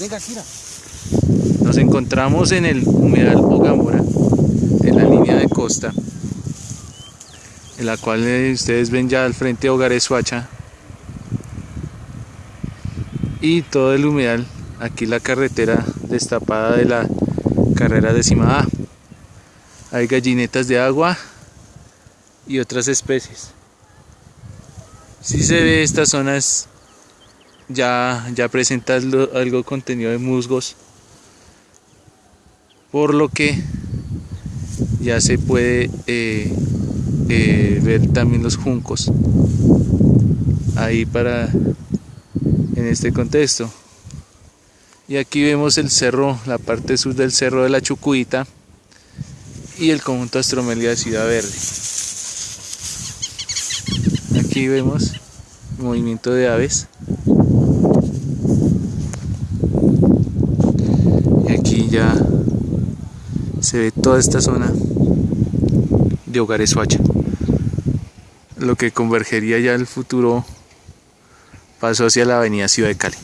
Venga, Kira. Nos encontramos en el humedal Ogamora, en la línea de costa, en la cual eh, ustedes ven ya al frente Hogares Suacha. Y todo el humedal, aquí la carretera destapada de la carrera decimada. Hay gallinetas de agua y otras especies. Si se ve estas zonas ya, ya presenta algo contenido de musgos. Por lo que ya se puede eh, eh, ver también los juncos. Ahí para en este contexto. Y aquí vemos el cerro la parte sur del cerro de la Chucuita y el conjunto Astromelia de Ciudad Verde. Aquí vemos movimiento de aves y aquí ya se ve toda esta zona de Hogares Suacha lo que convergería ya el futuro paso hacia la avenida Ciudad de Cali